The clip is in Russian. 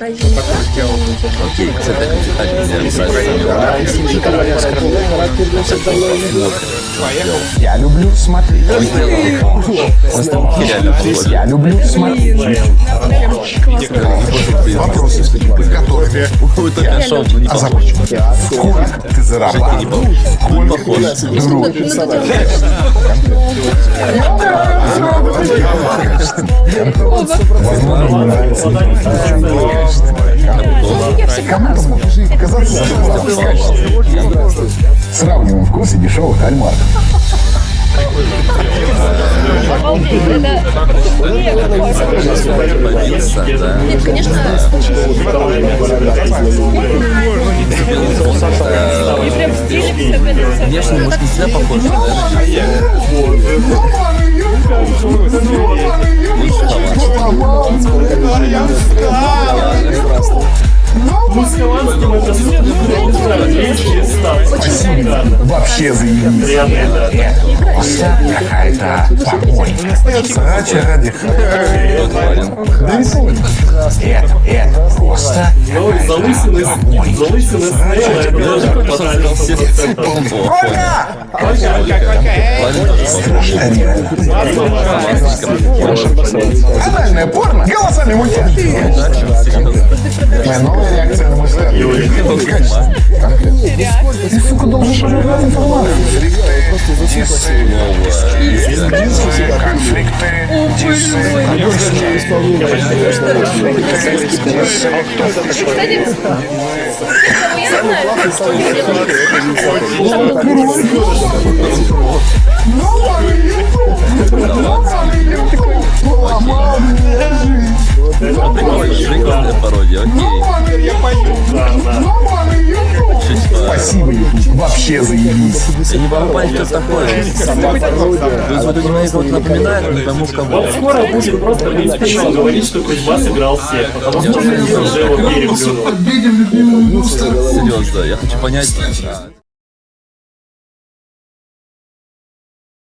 Окей, кстати, Я люблю смотреть. Я люблю смотреть. Вопросы, с которыми я озабочен. Сколько ты зарабатываешь? Сколько друг? Возможно, мне нравится. Кому-то может жизнь казаться. Сравниваем вкусы дешевых кальмаров. Нет, конечно, и прям стиль Внешне, может, не всегда Вообще заебись. Это просто какая-то помойка. Срача ради помню. Это, это просто Залысина, залысина снэйла, это даже фатально 100%. страшно реально. Анальное порно. Голосами мультяшки. Моя новая реакция на мышление. Ты, сука, должен проверять информацию. Конфликты, я знаю, что Прикольная пародия, окей. Спасибо, YouTube. Вообще заебись. Я не могу понять, кто такой. То есть вот у него есть вот напоминает, не пойму в кого. Вот скоро будет просто принципиально говорить, что Кузьма сыграл всех, потому что уже его переплюнул. Серьезно, я хочу понять.